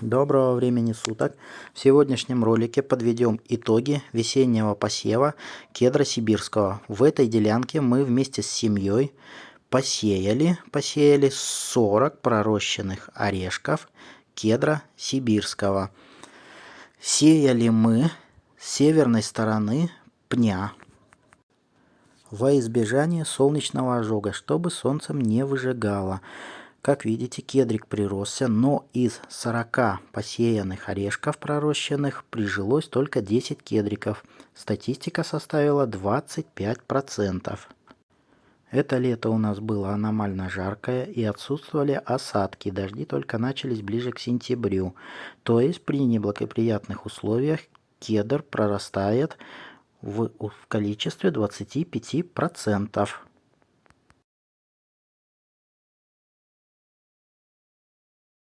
Доброго времени суток! В сегодняшнем ролике подведем итоги весеннего посева кедра сибирского. В этой делянке мы вместе с семьей посеяли, посеяли 40 пророщенных орешков кедра сибирского. Сеяли мы с северной стороны пня во избежание солнечного ожога, чтобы солнцем не выжигало. Как видите, кедрик приросся, но из 40 посеянных орешков пророщенных прижилось только 10 кедриков. Статистика составила 25%. Это лето у нас было аномально жаркое и отсутствовали осадки. Дожди только начались ближе к сентябрю. То есть при неблагоприятных условиях кедр прорастает в, в количестве 25%.